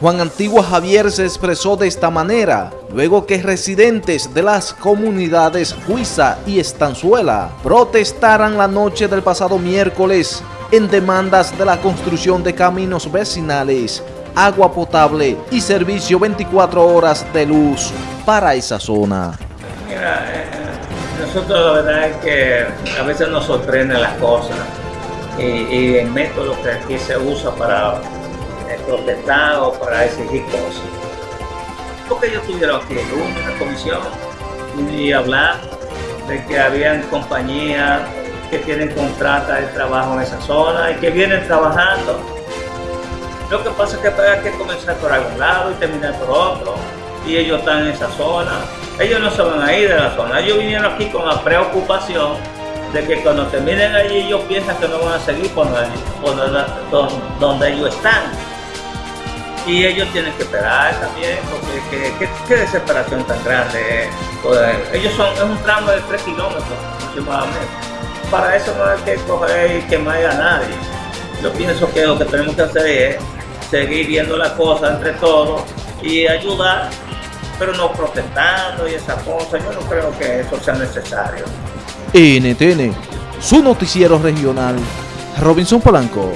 Juan Antigua Javier se expresó de esta manera, luego que residentes de las comunidades Huiza y Estanzuela protestaran la noche del pasado miércoles en demandas de la construcción de caminos vecinales, agua potable y servicio 24 horas de luz para esa zona. Mira, eh, nosotros la verdad es que a veces nos sorprenden las cosas y, y el método que aquí se usa para eh, protestar o para exigir cosas. Porque ellos tuvieron aquí una comisión y hablar de que habían compañías que tienen contrata de trabajo en esa zona y que vienen trabajando. Lo que pasa es que hay que comenzar por algún lado y terminar por otro. Y ellos están en esa zona. Ellos no se van a ir de la zona. Ellos vinieron aquí con la preocupación de que cuando terminen allí ellos piensan que no van a seguir por donde, donde ellos están. Y ellos tienen que esperar también, porque qué, desesperación tan grande. Pues, ellos son, es un tramo de 3 kilómetros aproximadamente para eso no hay que coger y quemar a nadie. Yo pienso que lo que tenemos que hacer es seguir viendo las cosas entre todos y ayudar, pero no protestando y esas cosas. Yo no creo que eso sea necesario. NTN, su noticiero regional, Robinson Polanco.